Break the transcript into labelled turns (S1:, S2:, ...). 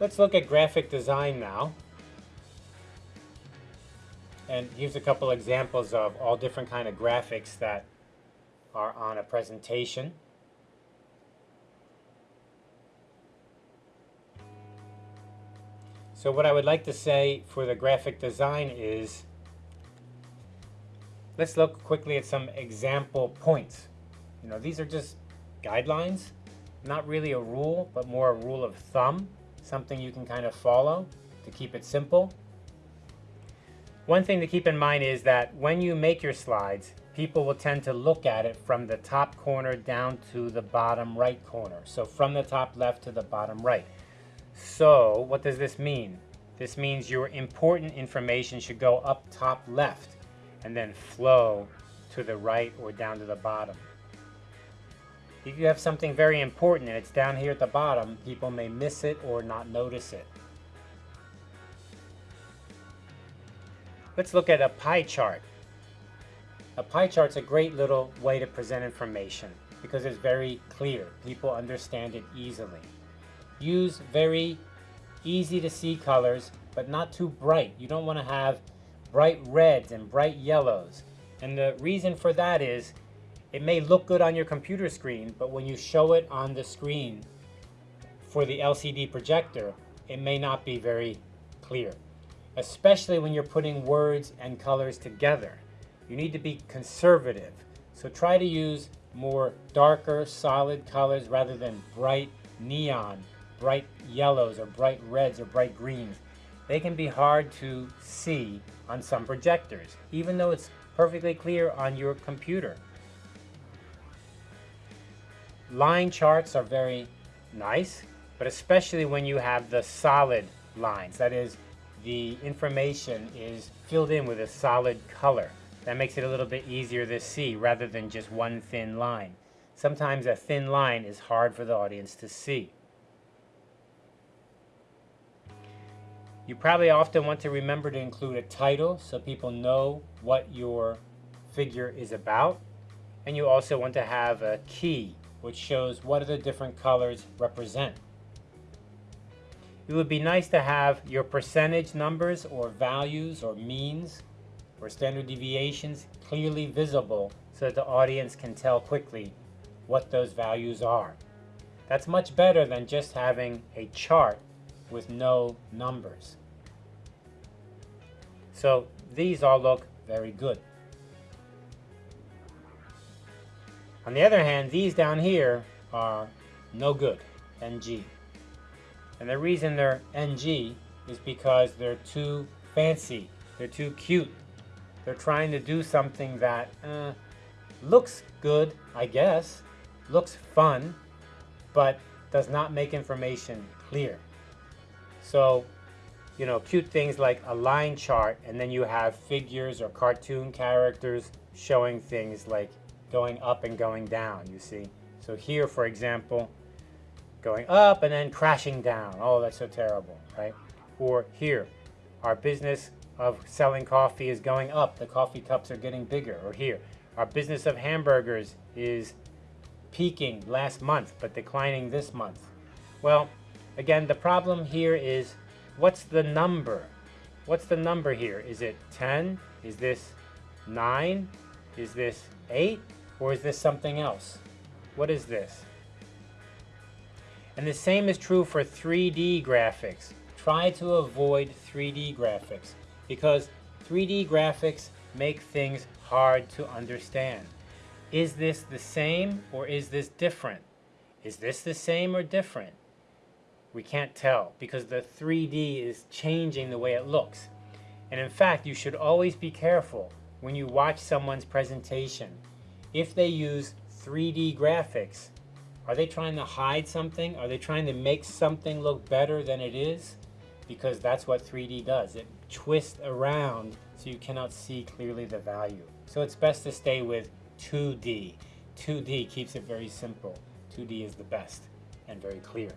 S1: Let's look at graphic design now. And here's a couple examples of all different kind of graphics that are on a presentation. So what I would like to say for the graphic design is, let's look quickly at some example points. You know, these are just guidelines, not really a rule, but more a rule of thumb, something you can kind of follow to keep it simple. One thing to keep in mind is that when you make your slides, people will tend to look at it from the top corner down to the bottom right corner. So from the top left to the bottom right. So what does this mean? This means your important information should go up top left and then flow to the right or down to the bottom. If you have something very important and it's down here at the bottom, people may miss it or not notice it. Let's look at a pie chart. A pie chart's a great little way to present information because it's very clear. People understand it easily. Use very easy to see colors, but not too bright. You don't want to have bright reds and bright yellows. And the reason for that is it may look good on your computer screen, but when you show it on the screen for the LCD projector, it may not be very clear, especially when you're putting words and colors together. You need to be conservative. So try to use more darker, solid colors rather than bright neon bright yellows or bright reds or bright greens. They can be hard to see on some projectors, even though it's perfectly clear on your computer. Line charts are very nice, but especially when you have the solid lines. That is, the information is filled in with a solid color. That makes it a little bit easier to see rather than just one thin line. Sometimes a thin line is hard for the audience to see. You probably often want to remember to include a title so people know what your figure is about. And you also want to have a key which shows what the different colors represent. It would be nice to have your percentage numbers or values or means or standard deviations clearly visible so that the audience can tell quickly what those values are. That's much better than just having a chart with no numbers. So these all look very good. On the other hand, these down here are no good, NG. And the reason they're NG is because they're too fancy, they're too cute. They're trying to do something that uh, looks good, I guess, looks fun, but does not make information clear. So, you know, cute things like a line chart, and then you have figures or cartoon characters showing things like going up and going down, you see. So here, for example, going up and then crashing down. Oh, that's so terrible, right? Or here, our business of selling coffee is going up. The coffee cups are getting bigger. Or here, our business of hamburgers is peaking last month, but declining this month. Well, again, the problem here is what's the number? What's the number here? Is it 10? Is this 9? Is this 8? Or is this something else? What is this? And the same is true for 3D graphics. Try to avoid 3D graphics because 3D graphics make things hard to understand. Is this the same or is this different? Is this the same or different? We can't tell because the 3D is changing the way it looks. And in fact, you should always be careful when you watch someone's presentation. If they use 3D graphics, are they trying to hide something? Are they trying to make something look better than it is? Because that's what 3D does. It twists around so you cannot see clearly the value. So it's best to stay with 2D. 2D keeps it very simple. 2D is the best and very clear.